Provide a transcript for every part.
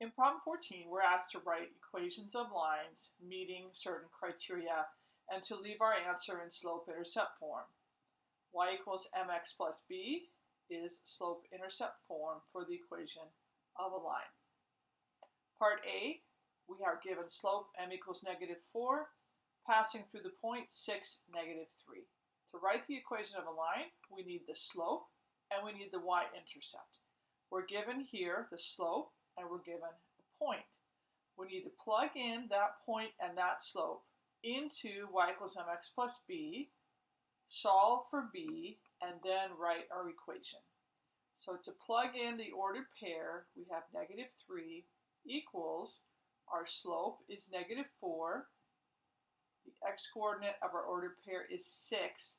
In problem 14, we're asked to write equations of lines meeting certain criteria and to leave our answer in slope-intercept form. y equals mx plus b is slope-intercept form for the equation of a line. Part A, we are given slope m equals negative 4, passing through the point 6, negative 3. To write the equation of a line, we need the slope and we need the y-intercept. We're given here the slope and we're given a point. We need to plug in that point and that slope into y equals mx plus b, solve for b, and then write our equation. So to plug in the ordered pair, we have negative 3 equals, our slope is negative 4, the x-coordinate of our ordered pair is 6,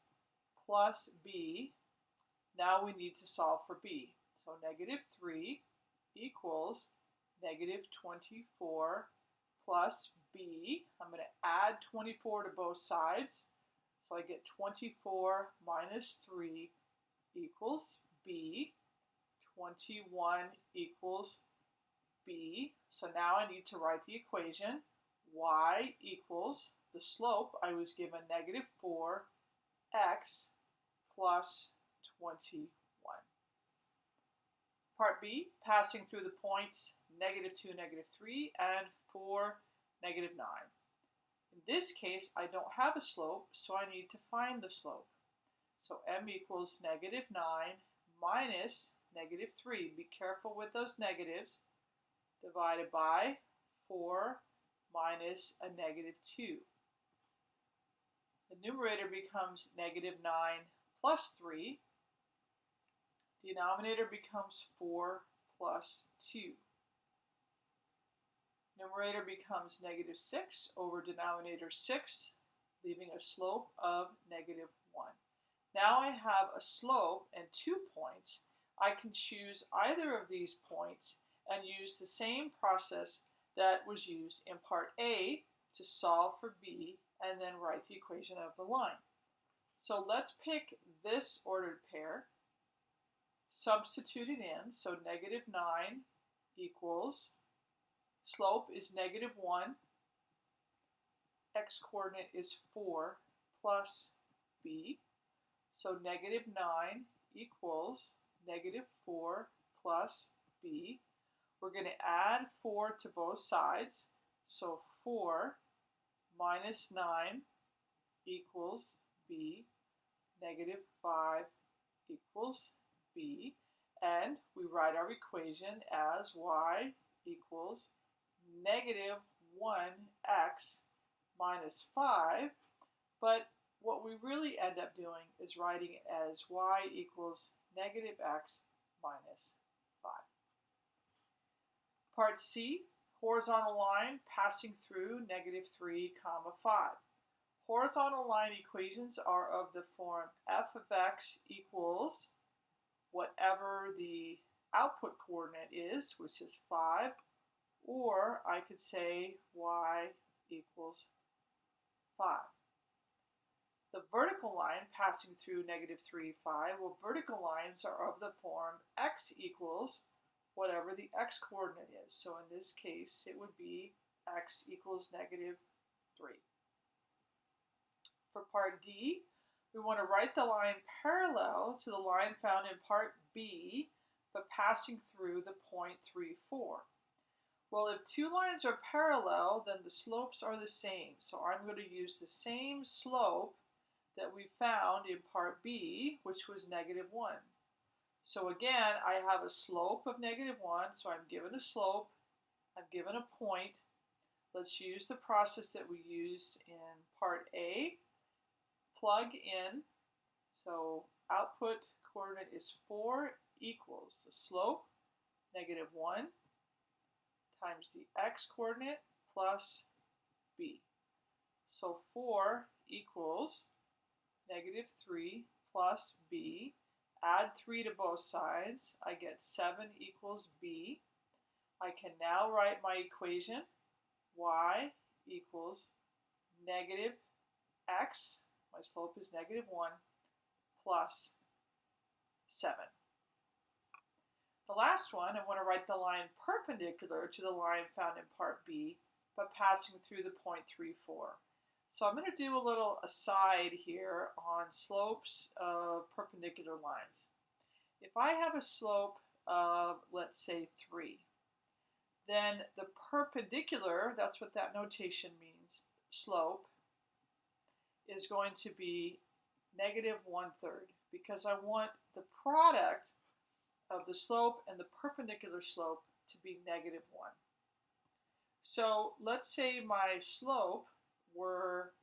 plus b. Now we need to solve for b. So negative 3 equals negative 24 plus b. I'm going to add 24 to both sides. So I get 24 minus 3 equals b. 21 equals b. So now I need to write the equation. y equals the slope. I was given negative 4x plus 21. Part B, passing through the points negative 2, negative 3, and 4, negative 9. In this case, I don't have a slope, so I need to find the slope. So m equals negative 9 minus negative 3. Be careful with those negatives. Divided by 4 minus a negative 2. The numerator becomes negative 9 plus 3 Denominator becomes 4 plus 2. Numerator becomes negative 6 over denominator 6, leaving a slope of negative 1. Now I have a slope and two points. I can choose either of these points and use the same process that was used in part A to solve for B and then write the equation of the line. So let's pick this ordered pair substitute it in. So negative 9 equals, slope is negative 1, x-coordinate is 4 plus b. So negative 9 equals negative 4 plus b. We're going to add 4 to both sides. So 4 minus 9 equals b. Negative 5 equals and we write our equation as y equals negative 1x minus 5, but what we really end up doing is writing it as y equals negative x minus 5. Part C, horizontal line passing through negative 3 comma 5. Horizontal line equations are of the form f of x equals whatever the output coordinate is, which is 5, or I could say y equals 5. The vertical line passing through negative 3, 5, well, vertical lines are of the form x equals whatever the x coordinate is. So in this case, it would be x equals negative 3. For part D, we want to write the line parallel to the line found in part B, but passing through the point 3, 4. Well, if two lines are parallel, then the slopes are the same. So I'm going to use the same slope that we found in part B, which was negative 1. So again, I have a slope of negative 1, so I'm given a slope, I'm given a point. Let's use the process that we used in part A plug in, so output coordinate is 4 equals the slope, negative 1, times the x coordinate plus b. So 4 equals negative 3 plus b. Add 3 to both sides. I get 7 equals b. I can now write my equation. y equals negative x my slope is negative 1 plus 7. The last one, I want to write the line perpendicular to the line found in part B, but passing through the point 3, 4. So I'm going to do a little aside here on slopes of perpendicular lines. If I have a slope of, let's say, 3, then the perpendicular, that's what that notation means, slope, is going to be negative one-third because I want the product of the slope and the perpendicular slope to be negative 1. So let's say my slope were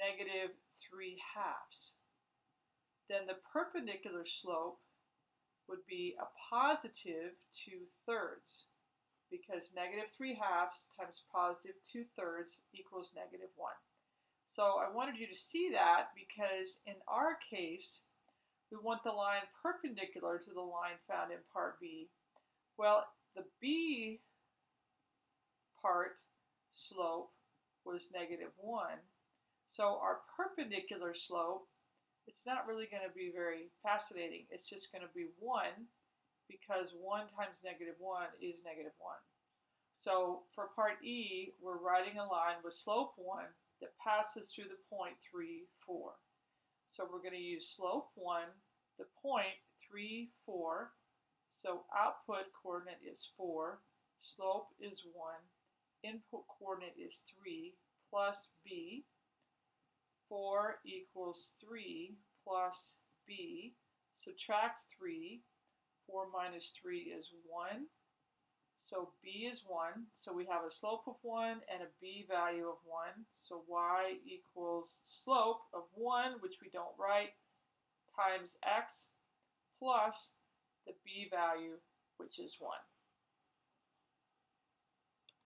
negative 3 halves. Then the perpendicular slope would be a positive 2 thirds because negative 3 halves times positive 2 thirds equals negative 1. So I wanted you to see that because in our case, we want the line perpendicular to the line found in part B. Well, the B part slope was negative 1. So our perpendicular slope, it's not really going to be very fascinating. It's just going to be 1 because 1 times negative 1 is negative 1. So for part E, we're writing a line with slope 1 that passes through the point 3, 4. So we're going to use slope 1, the point 3, 4. So output coordinate is 4, slope is 1, input coordinate is 3 plus b. 4 equals 3 plus b. Subtract 3. 4 minus 3 is 1. So b is 1. So we have a slope of 1 and a b value of 1. So y equals slope of 1, which we don't write, times x plus the b value, which is 1.